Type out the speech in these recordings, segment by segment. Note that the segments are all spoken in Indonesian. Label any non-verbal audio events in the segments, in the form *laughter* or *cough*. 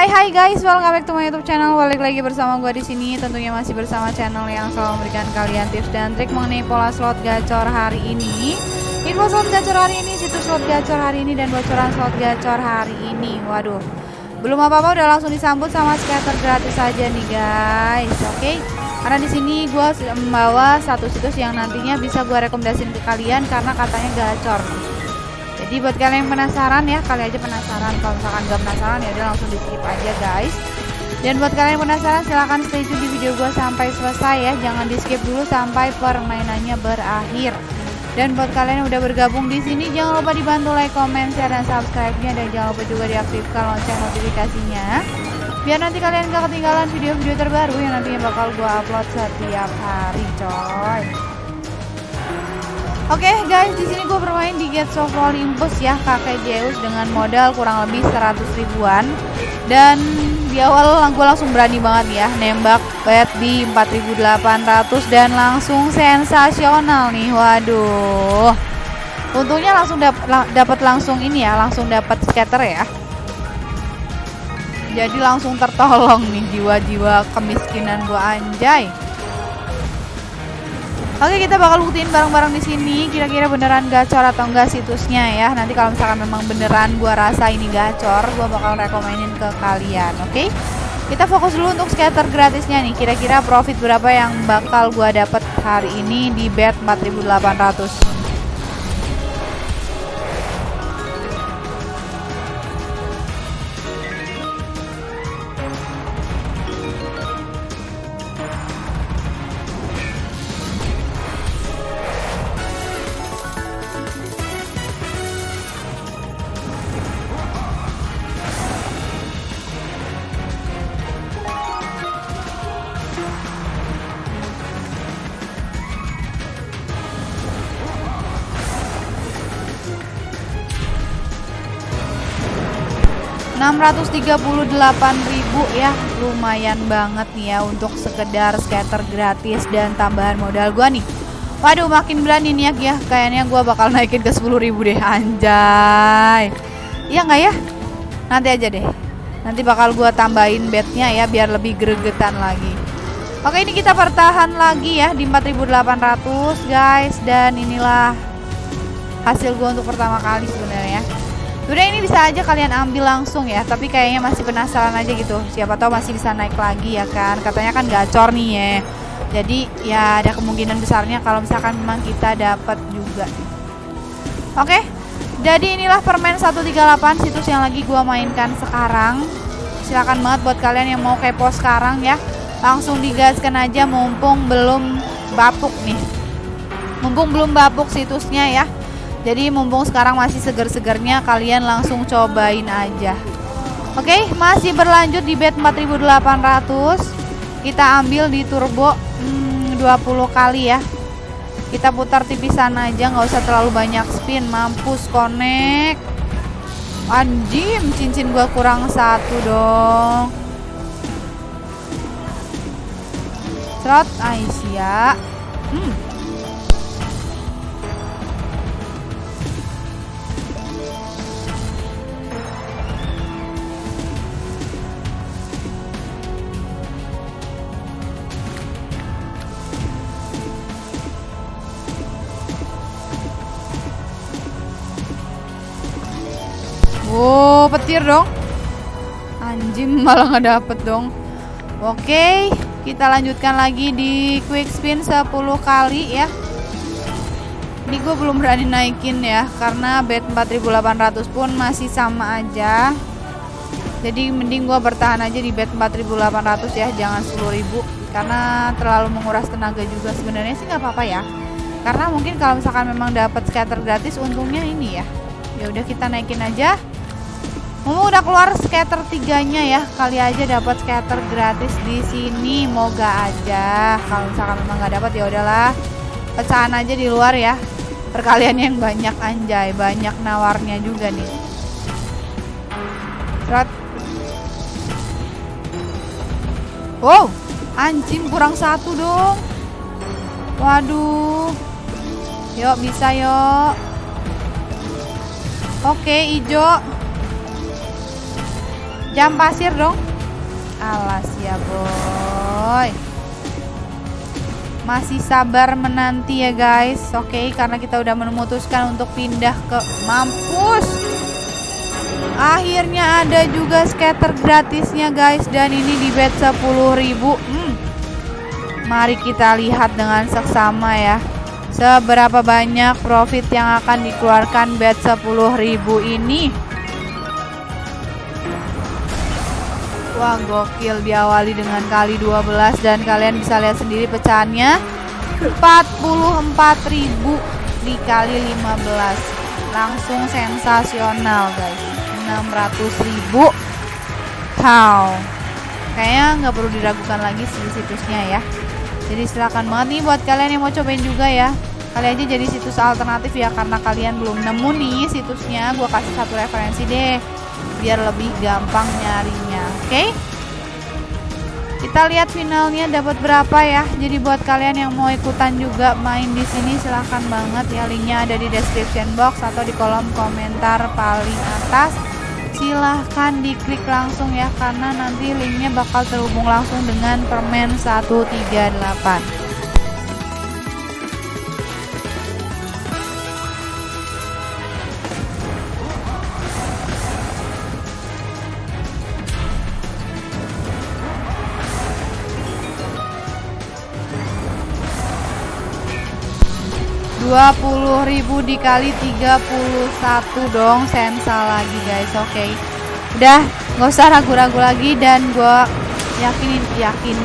Hai hai guys, welcome back to my YouTube channel. Balik lagi bersama gue di sini. Tentunya masih bersama channel yang selalu memberikan kalian tips dan trik mengenai pola slot gacor hari ini. Info slot gacor hari ini, situs slot gacor hari ini dan bocoran slot gacor hari ini. Waduh, belum apa-apa udah langsung disambut sama scatter gratis saja nih guys. Oke. Okay? Karena di sini gue membawa satu situs yang nantinya bisa gue rekomendasiin ke kalian karena katanya gacor jadi buat kalian yang penasaran ya kali aja penasaran. Kalau misalkan gak penasaran ya udah langsung di skip aja guys. Dan buat kalian yang penasaran silahkan stay tune di video gue sampai selesai ya. Jangan di skip dulu sampai permainannya berakhir. Dan buat kalian yang udah bergabung di sini jangan lupa dibantu like, comment, share, dan subscribe-nya. Dan jangan lupa juga diaktifkan lonceng notifikasinya. Biar nanti kalian gak ketinggalan video-video terbaru yang nantinya bakal gue upload setiap hari coy Oke okay, guys, di sini gue bermain di Gates of Olympus ya, kakek Zeus dengan modal kurang lebih 100 ribuan. Dan di awal gue langsung berani banget ya, nembak bet di 4800 dan langsung sensasional nih. Waduh. Untungnya langsung dapat langsung ini ya, langsung dapat scatter ya. Jadi langsung tertolong nih jiwa-jiwa kemiskinan gue anjay. Oke kita bakal buktiin bareng-bareng di sini kira-kira beneran gacor atau enggak situsnya ya. Nanti kalau misalkan memang beneran gua rasa ini gacor, gua bakal rekomenin ke kalian, oke? Kita fokus dulu untuk scatter gratisnya nih. Kira-kira profit berapa yang bakal gua dapat hari ini di bet 4800. 638.000 ya. Lumayan banget nih ya untuk sekedar scatter gratis dan tambahan modal gua nih. Waduh makin berani nih ya kayaknya gua bakal naikin ke 10.000 deh. Anjay. Iya nggak ya? Nanti aja deh. Nanti bakal gua tambahin bednya ya biar lebih gregetan lagi. Oke ini kita bertahan lagi ya di 4.800 guys. Dan inilah hasil gua untuk pertama kali sebenarnya Udah ini bisa aja kalian ambil langsung ya Tapi kayaknya masih penasaran aja gitu. Siapa tahu masih bisa naik lagi ya kan? Katanya kan gacor nih ya. Jadi ya ada kemungkinan besarnya Kalau misalkan memang kita dapat juga. Oke Jadi inilah permen 138 Situs yang lagi gua mainkan sekarang. Silahkan banget buat kalian yang mau kepo sekarang ya. Langsung digaskan aja mumpung belum bapuk nih. Mumpung belum bapuk situsnya ya jadi mumpung sekarang masih seger-segernya kalian langsung cobain aja. Oke, masih berlanjut di bet 4800. Kita ambil di turbo hmm, 20 kali ya. Kita putar tipisan aja, nggak usah terlalu banyak spin. Mampus connect. Anjim, cincin gua kurang satu dong. Slot Aisyah. Hmm, Oh, petir dong. Anjing *laughs* malah nggak dapet dong. Oke, kita lanjutkan lagi di quick spin 10 kali ya. Ini gue belum berani naikin ya karena bet 4800 pun masih sama aja. Jadi mending gue bertahan aja di bet 4800 ya, jangan 10.000 karena terlalu menguras tenaga juga sebenarnya sih nggak apa-apa ya. Karena mungkin kalau misalkan memang dapat scatter gratis untungnya ini ya. Ya udah kita naikin aja. Mumu udah keluar scatter tiganya ya. Kali aja dapat scatter gratis di sini. Moga aja. Kalau misalkan memang nggak dapat ya udahlah. Pecahan aja di luar ya. Perkalian yang banyak anjay, banyak nawarnya juga nih. Serot. Wow, anjing kurang satu dong. Waduh. Yuk bisa yuk. Oke, hijau. Jam pasir dong. Alas ya boy. Masih sabar menanti ya guys. Oke okay, karena kita udah memutuskan untuk pindah ke mampus. Akhirnya ada juga scatter gratisnya guys. Dan ini di bed 10.000 hmm. mari kita lihat dengan seksama ya. Seberapa banyak profit yang akan dikeluarkan bed 10.000 ini Wah gokil diawali dengan kali 12 dan kalian bisa lihat sendiri pecahannya. 44.000 dikali 15 langsung sensasional guys. 600.000 how kayaknya nggak perlu diragukan lagi sih situsnya ya. Jadi silakan banget nih buat kalian yang mau cobain juga ya. Kali aja jadi situs alternatif ya karena kalian belum nemu nih situsnya. Gue kasih satu referensi deh biar lebih gampang oke okay? kita lihat finalnya dapat berapa ya. Jadi buat kalian yang mau ikutan juga main di sini silahkan banget ya. Linknya ada di description box atau di kolom komentar paling atas. Silahkan diklik langsung ya karena nanti linknya bakal terhubung langsung dengan permen 138 20.000 dikali 31 dong sensa lagi guys oke okay. udah nggak usah ragu-ragu lagi dan gue yakinin yakin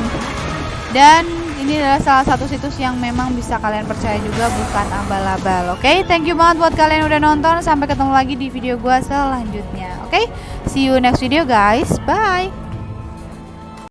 dan ini adalah salah satu situs yang memang bisa kalian percaya juga bukan abal-abal oke okay? thank you banget buat kalian udah nonton sampai ketemu lagi di video gue selanjutnya oke okay? see you next video guys bye